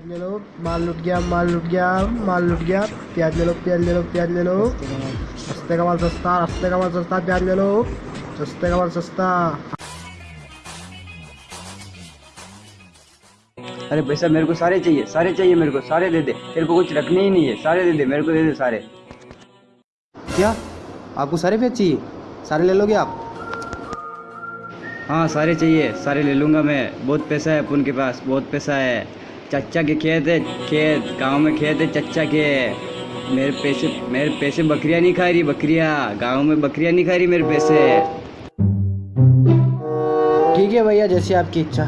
प्याज ले लो। माल लुट गया माल लुट गया माल लुट गया। प्याज ले लो प्याज ले लो प्याज ले लो। सस्ते का माल सस्ता सस्ते का माल सस्ता प्याज ले लो। सस्ते का माल सस्ता। अरे पैसा मेरे को सारे चाहिए सारे चाहिए मेरे को सारे दे दे। तेरे को कुछ रखने ही नहीं है सारे दे दे मेरे को दे दे सारे। क्या? आपको सारे प्याज चाहिए? सारे ले लोगे आप? हाँ सारे चाहिए सारे ले लूँगा मैं। बहुत पैसा है अपन के पास बहुत पैसा है। चच्चा के खेत है खेत गाँव में खेत है चच्चा के। मेरे पैसे मेरे पैसे बकरियाँ नहीं खा रही बकरियाँ। गाँव में बकरियाँ नहीं खा रही मेरे पैसे। ठीक है भैया जैसी आपकी इच्छा।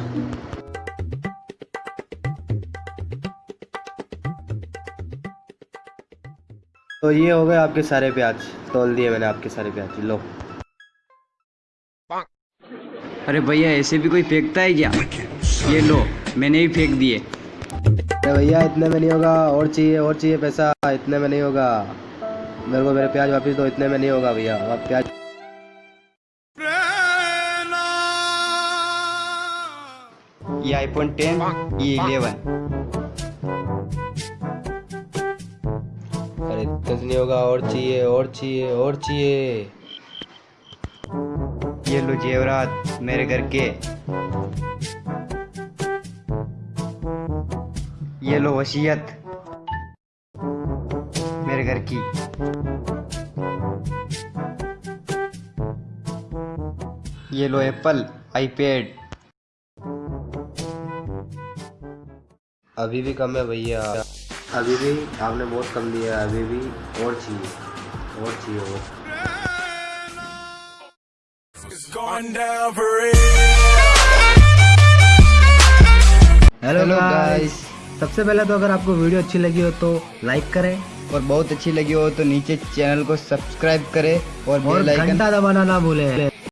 तो ये हो गए आपके सारे प्याज। तोल दिए मैंने आपके सारे प्याज। लो। अरे भैया ऐसे भी कोई फेंकता है क्या? ये लो मैंने ही फेंक दिए। अरे भैया, इतने में नहीं होगा। और चाहिए और चाहिए पैसा, इतने में नहीं होगा। मेरे को मेरे प्याज वापस दो, इतने में नहीं होगा भैया। आप प्याज ये आईफोन टेन ये इलेवन अरे, इतने नहीं होगा। और चाहिए और चाहिए और चाहिए। ये लो जेवरात, मेरे घर के। ये लो वसीयत मेरे घर की। ये लो एप्पल आईपैड। अभी भी कम है भैया। अभी भी आपने बहुत कम दिया है अभी भी और चाहिए और चाहिए सबसे पहले तो अगर आपको वीडियो अच्छी लगी हो तो लाइक करें। और बहुत अच्छी लगी हो तो नीचे चैनल को सब्सक्राइब करें और और घंटा दबाना ना भूलें।